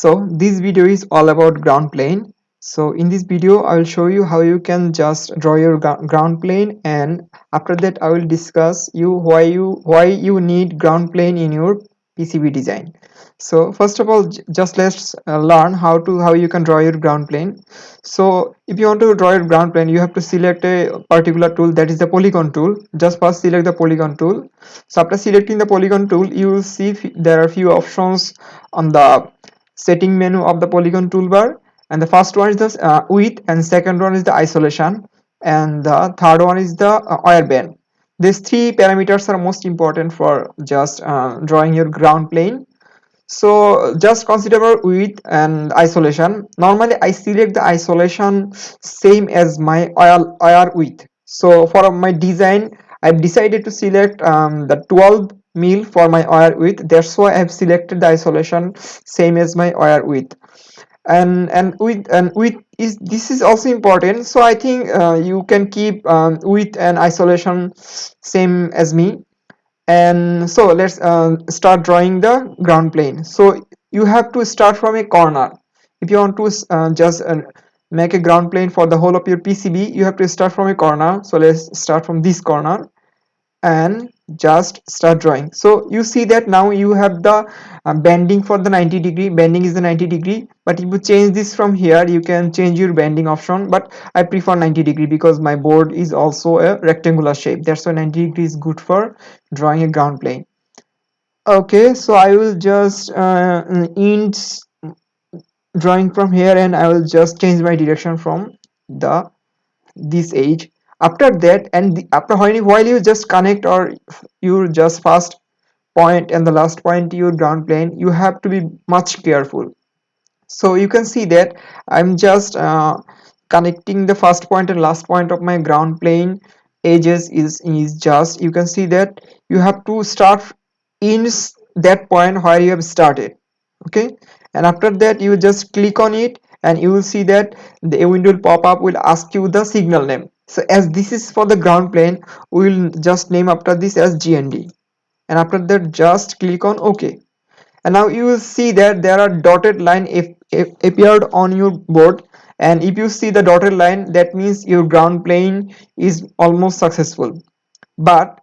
so this video is all about ground plane. So in this video i will show you how you can just draw your ground plane and after that i will discuss you why you why you need ground plane in your pcb design. So first of all just let's uh, learn how to how you can draw your ground plane. So if you want to draw your ground plane you have to select a particular tool that is the polygon tool. Just first select the polygon tool. So after selecting the polygon tool you will see there are few options on the setting menu of the polygon toolbar. And the first one is the uh, width and second one is the isolation. And the third one is the uh, band. These three parameters are most important for just uh, drawing your ground plane. So just consider our width and isolation. Normally i select the isolation same as my wire width. So for my design i've decided to select um, the 12 mil for my wire width. That's why i've selected the isolation same as my wire width. And and width and width is this is also important. So i think uh, you can keep um, width and isolation same as me. And so let's uh, start drawing the ground plane. So you have to start from a corner. If you want to uh, just uh, make a ground plane for the whole of your PCB you have to start from a corner. So let's start from this corner. And just start drawing. So you see that now you have the uh, bending for the 90 degree. Bending is the 90 degree. But if you change this from here you can change your bending option. But i prefer 90 degree because my board is also a rectangular shape. That's why 90 degree is good for drawing a ground plane. Okay so i will just uh, end drawing from here and i will just change my direction from the this edge after that and the, after while you, just connect or you just first point and the last point your ground plane you have to be much careful. So you can see that i'm just uh, connecting the first point and last point of my ground plane. Edges is is just you can see that you have to start in that point where you have started okay? And after that you just click on it and you will see that the window pop up will ask you the signal name so as this is for the ground plane we will just name after this as gnd and after that just click on ok. And now you will see that there are dotted line if, if appeared on your board. And if you see the dotted line that means your ground plane is almost successful. But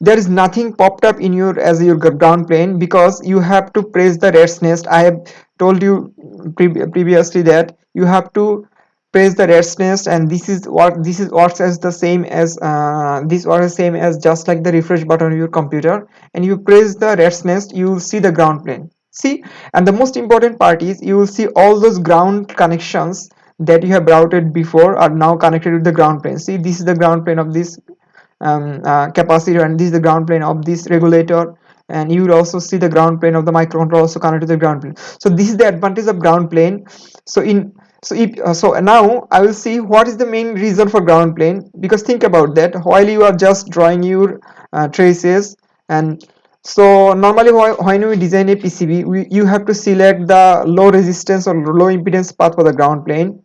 there is nothing popped up in your as your ground plane because you have to press the rat's nest. I have told you pre previously that you have to press the rat's nest and this is what this is works as the same as uh, this works the same as just like the refresh button on your computer. And you press the rat's nest you will see the ground plane. See? And the most important part is you will see all those ground connections that you have routed before are now connected with the ground plane. See? This is the ground plane of this um, uh, capacitor and this is the ground plane of this regulator. And you will also see the ground plane of the microcontroller also connected to the ground plane. So this is the advantage of ground plane. So in so if uh, so now i will see what is the main reason for ground plane because think about that while you are just drawing your uh, traces and so normally when we design a pcb we, you have to select the low resistance or low impedance path for the ground plane.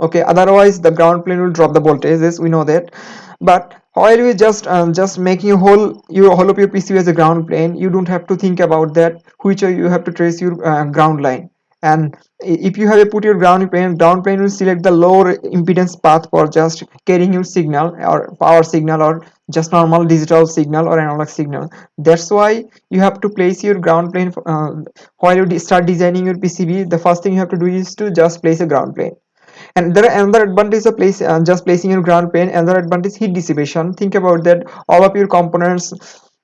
Okay otherwise the ground plane will drop the voltages we know that. But while you just um, just making a whole your whole of your PCB as a ground plane you don't have to think about that which you have to trace your uh, ground line and if you have a put your ground plane ground plane will select the lower impedance path for just carrying your signal or power signal or just normal digital signal or analog signal. That's why you have to place your ground plane uh, while you start designing your pcb the first thing you have to do is to just place a ground plane. And there are another advantage of place uh, just placing your ground plane. Another advantage heat dissipation. Think about that. All of your components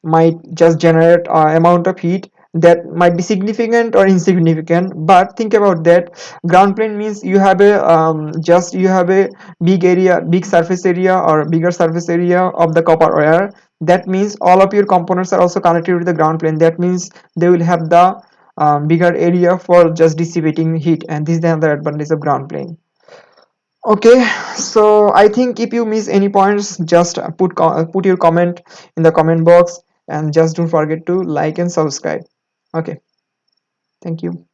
might just generate uh, amount of heat that might be significant or insignificant but think about that. Ground plane means you have a um, just you have a big area big surface area or bigger surface area of the copper wire. That means all of your components are also connected with the ground plane. That means they will have the um, bigger area for just dissipating heat and this is the other advantage of ground plane. Okay so i think if you miss any points just put put your comment in the comment box and just don't forget to like and subscribe okay. Thank you